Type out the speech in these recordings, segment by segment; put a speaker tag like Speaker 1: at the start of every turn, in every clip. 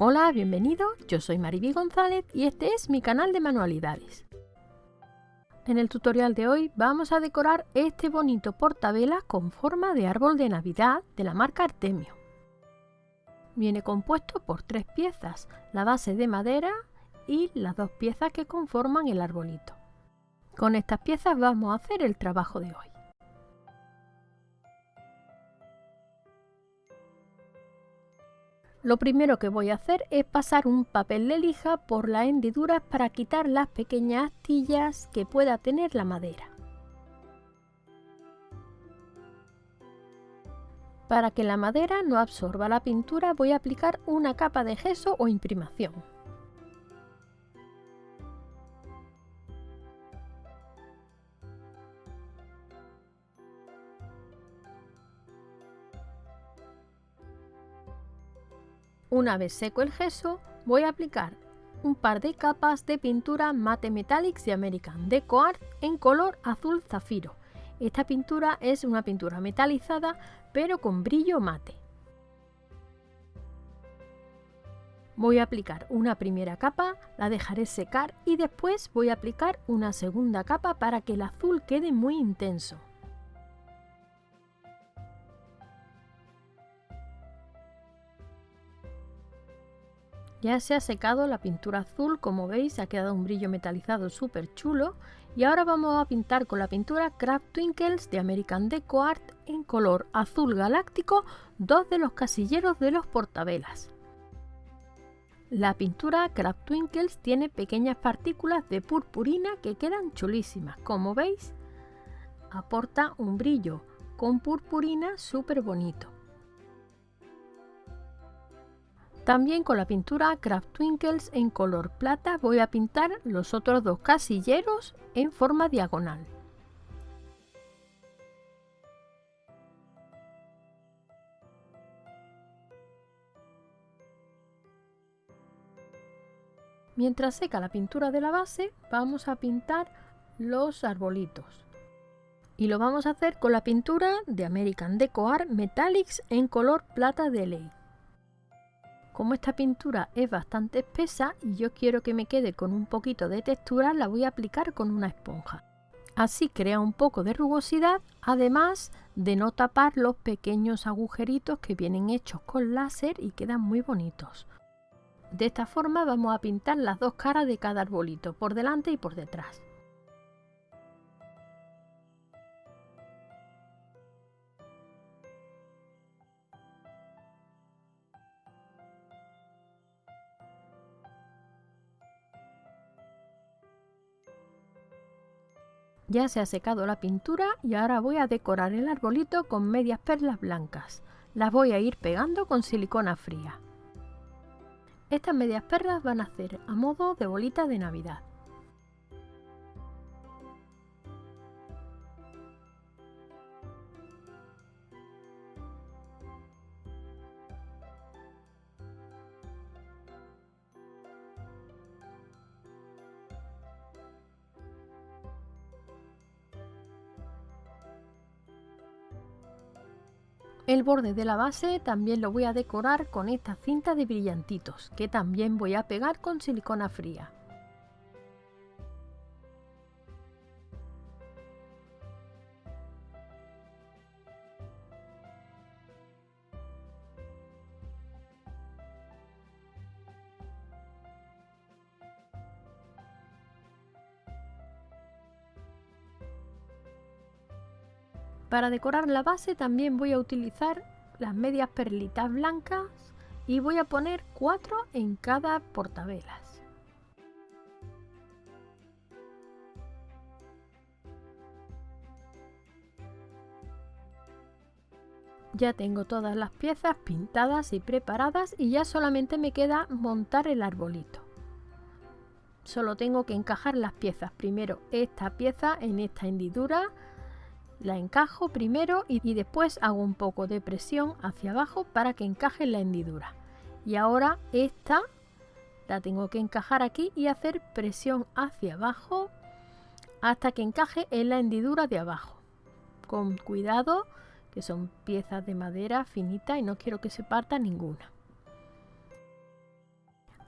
Speaker 1: Hola, bienvenido, yo soy Mariby González y este es mi canal de manualidades. En el tutorial de hoy vamos a decorar este bonito portavela con forma de árbol de Navidad de la marca Artemio. Viene compuesto por tres piezas, la base de madera y las dos piezas que conforman el arbolito. Con estas piezas vamos a hacer el trabajo de hoy. Lo primero que voy a hacer es pasar un papel de lija por las hendiduras para quitar las pequeñas astillas que pueda tener la madera. Para que la madera no absorba la pintura voy a aplicar una capa de gesso o imprimación. Una vez seco el gesso, voy a aplicar un par de capas de pintura Mate Metallics de American Deco Art en color azul zafiro. Esta pintura es una pintura metalizada pero con brillo mate. Voy a aplicar una primera capa, la dejaré secar y después voy a aplicar una segunda capa para que el azul quede muy intenso. Ya se ha secado la pintura azul, como veis ha quedado un brillo metalizado súper chulo y ahora vamos a pintar con la pintura Craft Twinkles de American Deco Art en color azul galáctico dos de los casilleros de los portavelas. La pintura Craft Twinkles tiene pequeñas partículas de purpurina que quedan chulísimas, como veis aporta un brillo con purpurina súper bonito. También con la pintura Craft Twinkles en color plata voy a pintar los otros dos casilleros en forma diagonal. Mientras seca la pintura de la base, vamos a pintar los arbolitos. Y lo vamos a hacer con la pintura de American Deco Art Metallics en color plata de ley. Como esta pintura es bastante espesa y yo quiero que me quede con un poquito de textura, la voy a aplicar con una esponja. Así crea un poco de rugosidad, además de no tapar los pequeños agujeritos que vienen hechos con láser y quedan muy bonitos. De esta forma vamos a pintar las dos caras de cada arbolito, por delante y por detrás. Ya se ha secado la pintura y ahora voy a decorar el arbolito con medias perlas blancas. Las voy a ir pegando con silicona fría. Estas medias perlas van a hacer a modo de bolita de Navidad. El borde de la base también lo voy a decorar con esta cinta de brillantitos, que también voy a pegar con silicona fría. Para decorar la base también voy a utilizar las medias perlitas blancas y voy a poner cuatro en cada portavelas. Ya tengo todas las piezas pintadas y preparadas y ya solamente me queda montar el arbolito. Solo tengo que encajar las piezas. Primero esta pieza en esta hendidura la encajo primero y, después hago un poco de presión hacia abajo para que encaje en la hendidura. Y ahora esta la tengo que encajar aquí y hacer presión hacia abajo hasta que encaje en la hendidura de abajo. Con cuidado, que son piezas de madera finita y no quiero que se parta ninguna.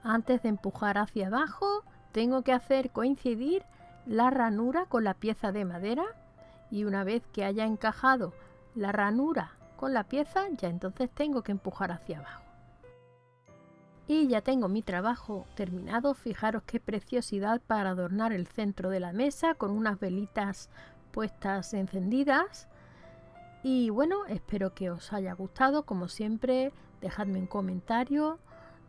Speaker 1: Antes de empujar hacia abajo, tengo que hacer coincidir la ranura con la pieza de madera y una vez que haya encajado la ranura con la pieza, ya entonces tengo que empujar hacia abajo. Y ya tengo mi trabajo terminado. Fijaros qué preciosidad para adornar el centro de la mesa con unas velitas puestas encendidas. Y bueno, espero que os haya gustado. Como siempre, dejadme un comentario,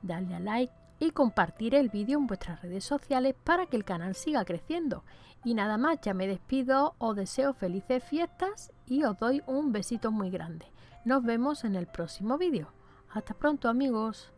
Speaker 1: darle a like y compartir el vídeo en vuestras redes sociales para que el canal siga creciendo. Y nada más, ya me despido, os deseo felices fiestas y os doy un besito muy grande. Nos vemos en el próximo vídeo. Hasta pronto amigos.